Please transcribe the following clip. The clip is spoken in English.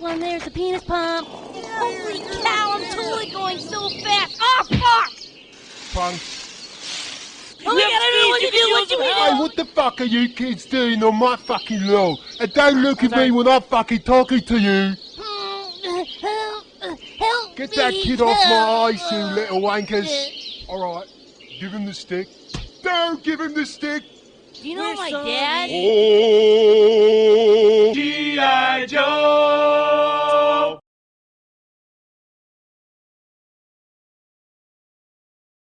one there is a penis pump. Holy cow, I'm totally going so fast. Oh, fuck! Punk. Oh my god, I don't know what to do. What do Hey, what the fuck are you kids doing on my fucking lawn? And don't look at me when I'm fucking talking to you. Help, help Get that kid off my eyes, you little wankers. Alright, give him the stick. Don't give him the stick. Do you know We're my sorry. dad? Oh.